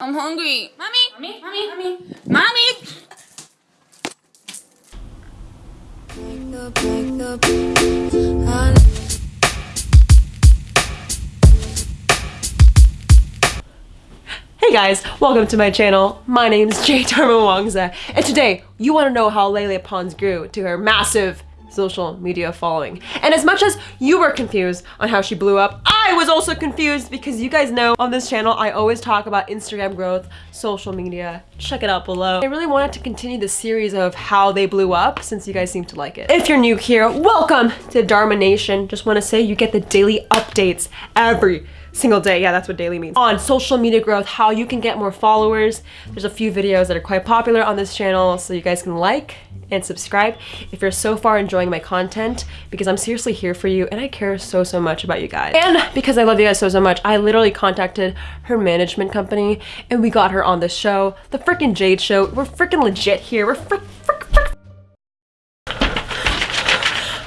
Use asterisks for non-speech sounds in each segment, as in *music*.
I'm hungry. Mommy, mommy, mommy, mommy, mommy. Hey guys, welcome to my channel. My name is Jade Darmawangsa, and today you want to know how Lele Pons grew to her massive social media following. And as much as you were confused on how she blew up, I was also confused because you guys know on this channel I always talk about Instagram growth, social media. Check it out below. I really wanted to continue the series of how they blew up since you guys seem to like it. If you're new here, welcome to Dharma Nation. Just want to say you get the daily updates every single day. Yeah, that's what daily means. On social media growth, how you can get more followers. There's a few videos that are quite popular on this channel so you guys can like and subscribe if you're so far enjoying my content because I'm seriously here for you and I care so, so much about you guys. And because I love you guys so, so much, I literally contacted her management company and we got her on the show, the freaking Jade Show. We're freaking legit here. We're frick, frick, frick.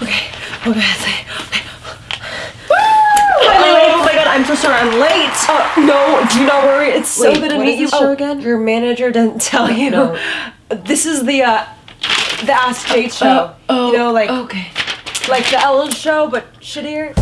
Okay, oh god, okay. Hi, Lily. Oh my god, I'm so sorry, I'm late. Uh, no, do not worry. It's so Wait, good to meet you. Oh, again? Your manager didn't tell you. No. *laughs* This is the uh, the Ask Jade show. oh, you know, like Okay. like the Ellen show, but shittier.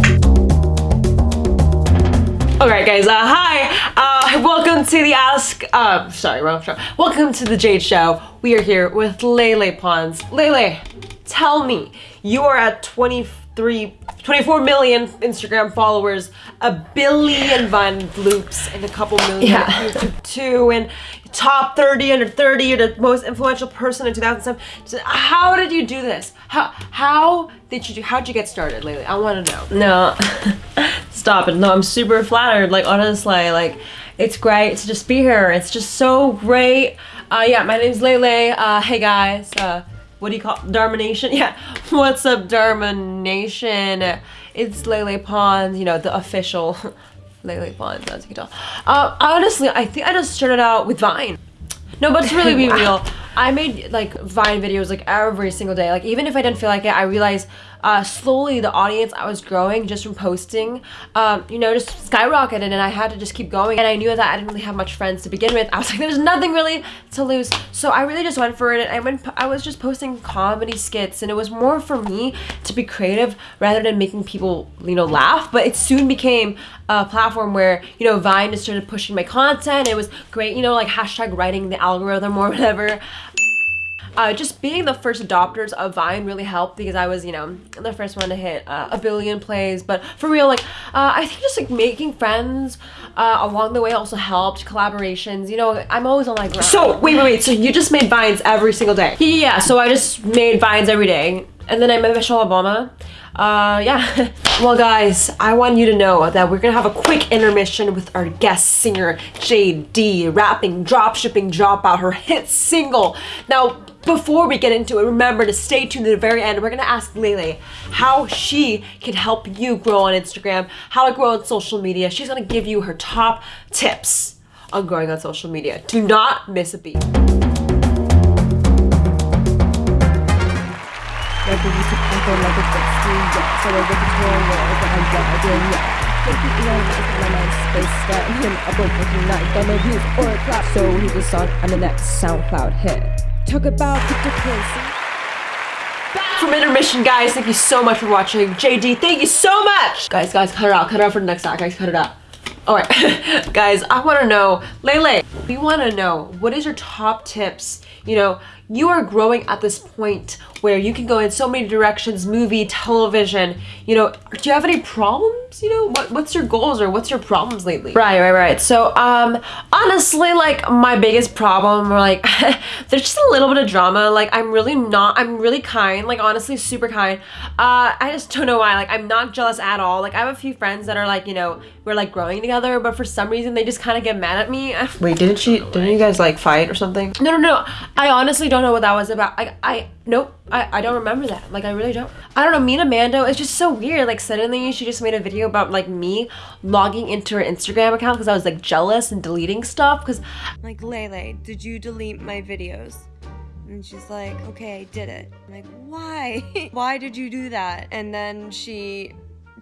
Alright guys, uh, hi! Uh, welcome to the Ask, uh, sorry, wrong show. Welcome to the Jade Show. We are here with Lele Pons. Lele, tell me, you are at 23, 24 million Instagram followers, a billion Vine loops, and a couple million Yeah. YouTube too, and top 30 under 30, you're the most influential person in 2007. So how did you do this? How, how did you do, how'd you get started, Lele? I want to know. No, *laughs* stop it. No, I'm super flattered. Like, honestly, like, it's great to just be here. It's just so great. Uh, yeah, my name's Lele. Uh, hey guys. Uh, what do you call Dharma Nation? *laughs* Yeah, what's up, Dharma Nation? It's Lele Pons, you know, the official *laughs* Lele Pons, as you can tell. Uh, honestly, I think I just started out with Vine. No, but to really be *laughs* Wow. real, I made like Vine videos like every single day. Like even if I didn't feel like it, I realized uh, slowly the audience I was growing just from posting, um, you know, just skyrocketed, and I had to just keep going. And I knew that I didn't really have much friends to begin with. I was like, *laughs* there's nothing really to lose, so I really just went for it. And I went, I was just posting comedy skits, and it was more for me to be creative rather than making people, you know, laugh. But it soon became a platform where you know Vine just started pushing my content. It was great, you know, like hashtag writing the algorithm or *laughs* whatever. Uh, just being the first adopters of Vine really helped because I was, you know, the first one to hit uh, a billion plays. But for real, like, uh, I think just like making friends uh, along the way also helped. Collaborations, you know, I'm always on like. So, wait, wait, wait, so you just made Vines every single day? Yeah. So I just made vines every day, and then I met Michelle Obama. Uh, yeah. *laughs* Well, guys, I want you to know that we're gonna have a quick intermission with our guest singer, JD, rapping, dropshipping, drop out her hit single. Now, before we get into it, remember to stay tuned to the very end. We're gonna ask Lele how she can help you grow on Instagram, how to grow on social media. She's gonna give you her top tips on growing on social media. Do not miss a beat. So he was on on the next SoundCloud hit. Talk about cryptocurrency. Back from intermission, guys. Thank you so much for watching. JD, thank you so much. Guys, guys, cut it out. Cut it out for the next act. Guys, cut it out. All right, *laughs* guys, I want to know, Lele, we want to know what is your top tips? You know, you are growing at this point where you can go in so many directions, movie, television. You know, do you have any problems? You know, what, what's your goals or what's your problems lately? Right, right, right. So, um, honestly, like my biggest problem, or like, *laughs* there's just a little bit of drama. Like, I'm really not. I'm really kind. Like, honestly, super kind. Uh, I just don't know why. Like, I'm not jealous at all. Like, I have a few friends that are like, you know, we're like growing together, but for some reason they just kind of get mad at me. *laughs* Wait, didn't she? Didn't you guys like fight or something? No, no, no. I honestly don't know what that was about. I, I, nope. I, I don't remember that. Like, I really don't. I don't know. Me and Amanda, it's just so weird. Like, suddenly she just made a video about, like, me logging into her Instagram account because I was, like, jealous and deleting stuff because like Lele, did you delete my videos? And she's like, okay, I did it. I'm like, why? *laughs* why did you do that? And then she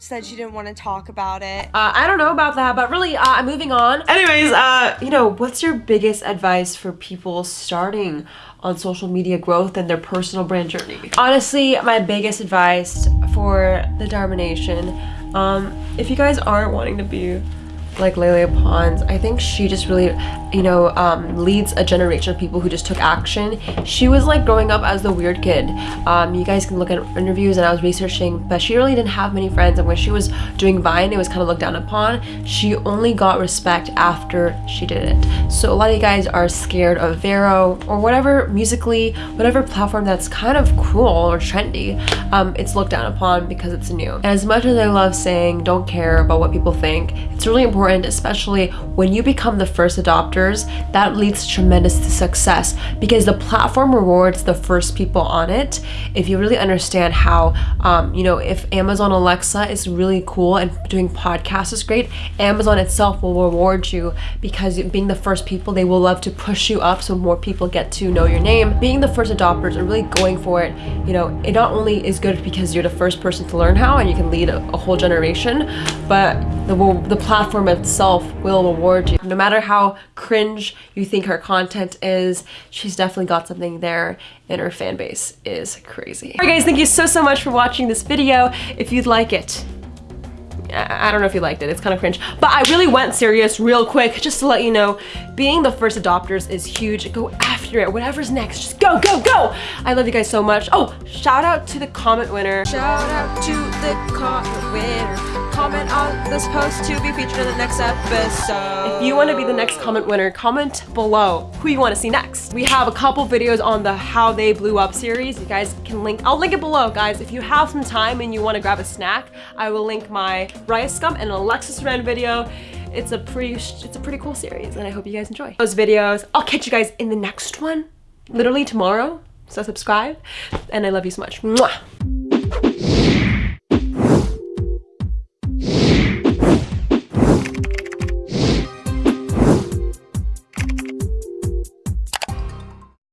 said she didn't want to talk about it. Uh, I don't know about that, but really, uh, I'm moving on. Anyways, uh, you know, what's your biggest advice for people starting on social media growth and their personal brand journey? Honestly, my biggest advice for the Dharma Nation, um, if you guys aren't wanting to be like Lele Pons, I think she just really, you know, um, leads a generation of people who just took action. She was like growing up as the weird kid. Um, you guys can look at interviews and I was researching, but she really didn't have many friends. And when she was doing Vine, it was kind of looked down upon. She only got respect after she did it. So a lot of you guys are scared of Vero or whatever Musical.ly, whatever platform that's kind of cool or trendy. Um, it's looked down upon because it's new. And as much as I love saying don't care about what people think, it's really important especially when you become the first adopters, that leads to tremendous success because the platform rewards the first people on it. If you really understand how, um, you know, if Amazon Alexa is really cool and doing podcasts is great, Amazon itself will reward you because being the first people, they will love to push you up so more people get to know your name. Being the first adopters and really going for it, you know, it not only is good because you're the first person to learn how and you can lead a, a whole generation, but the, the platform itself will reward you. No matter how cringe you think her content is, she's definitely got something there and her fan base is crazy. Alright guys, thank you so, so much for watching this video. If you'd like it, I don't know if you liked it, it's kind of cringe. But I really went serious real quick, just to let you know, being the first adopters is huge. Go after it, whatever's next, just go, go, go! I love you guys so much. Oh, shout out to the comment winner. Shout out to the comment winner. Comment on this post to be featured in the next episode. If you want to be the next comment winner, comment below who you want to see next. We have a couple videos on the How They Blew Up series. You guys can link, I'll link it below, guys. If you have some time and you want to grab a snack, I will link my RiceGum and Alexis Ren video. It's a pretty, it's a pretty cool series and I hope you guys enjoy those videos. I'll catch you guys in the next one, literally tomorrow. So subscribe and I love you so much. Mwah!